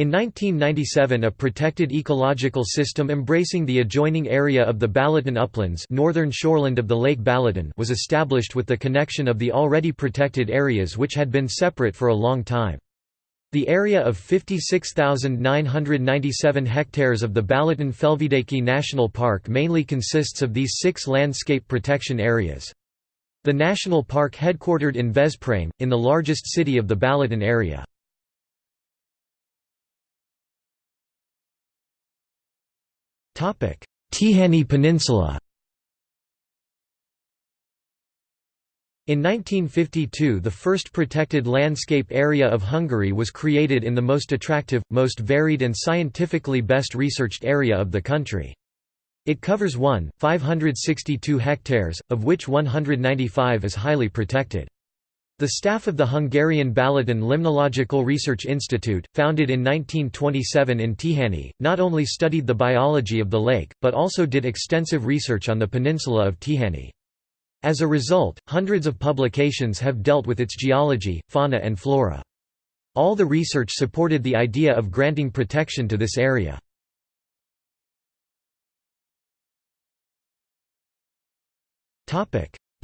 In 1997 a protected ecological system embracing the adjoining area of the Balaton Uplands northern shoreland of the Lake Balaton was established with the connection of the already protected areas which had been separate for a long time. The area of 56,997 hectares of the Balaton Felvidiki National Park mainly consists of these six landscape protection areas. The national park headquartered in Veszprém, in the largest city of the Balaton area. Tihany Peninsula In 1952 the first protected landscape area of Hungary was created in the most attractive, most varied and scientifically best researched area of the country. It covers 1,562 hectares, of which 195 is highly protected. The staff of the Hungarian Balaton Limnological Research Institute, founded in 1927 in Tihany, not only studied the biology of the lake, but also did extensive research on the peninsula of Tihany. As a result, hundreds of publications have dealt with its geology, fauna and flora. All the research supported the idea of granting protection to this area.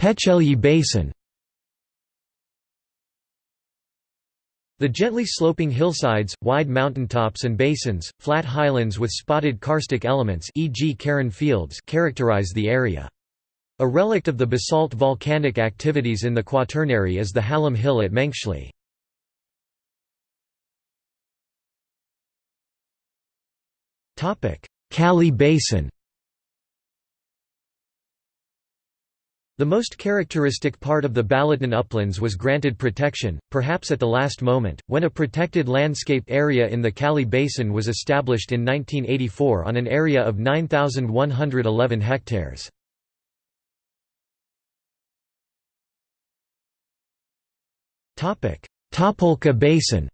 Pécsely Basin The gently sloping hillsides, wide mountaintops and basins, flat highlands with spotted karstic elements e.g. karren fields characterize the area. A relict of the basalt volcanic activities in the Quaternary is the Hallam Hill at Mencsli. Kali Basin The most characteristic part of the Balaton uplands was granted protection, perhaps at the last moment, when a protected landscape area in the Kali Basin was established in 1984 on an area of 9,111 hectares. Tapolca Basin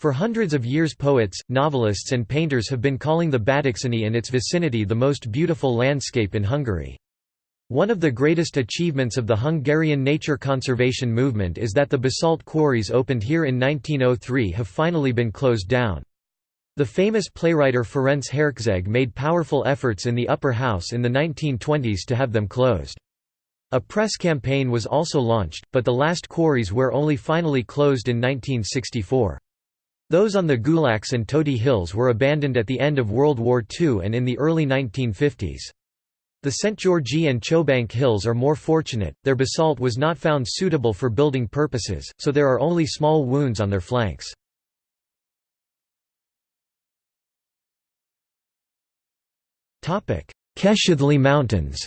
For hundreds of years poets, novelists and painters have been calling the Badacsony and its vicinity the most beautiful landscape in Hungary. One of the greatest achievements of the Hungarian nature conservation movement is that the basalt quarries opened here in 1903 have finally been closed down. The famous playwriter Ferenc Herczeg made powerful efforts in the upper house in the 1920s to have them closed. A press campaign was also launched, but the last quarries were only finally closed in 1964. Those on the Gulacs and Tóti Hills were abandoned at the end of World War II and in the early 1950s. The St. Georgi and Csobánc Hills are more fortunate, their basalt was not found suitable for building purposes, so there are only small wounds on their flanks. Keszthely Mountains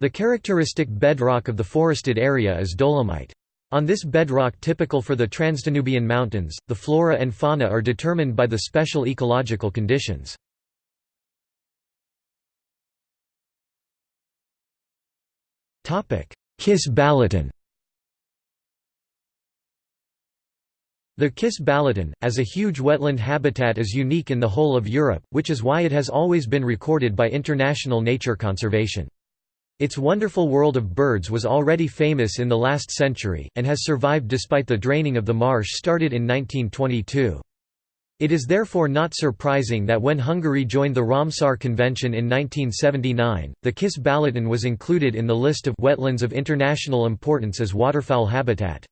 The characteristic bedrock of the forested area is dolomite. On this bedrock typical for the Transdanubian Mountains, the flora and fauna are determined by the special ecological conditions. Kis-Balaton The Kiss Balaton, as a huge wetland habitat is unique in the whole of Europe, which is why it has always been recorded by international nature conservation. Its wonderful world of birds was already famous in the last century, and has survived despite the draining of the marsh started in 1922. It is therefore not surprising that when Hungary joined the Ramsar Convention in 1979, the Kis-Balaton was included in the list of wetlands of international importance as waterfowl habitat.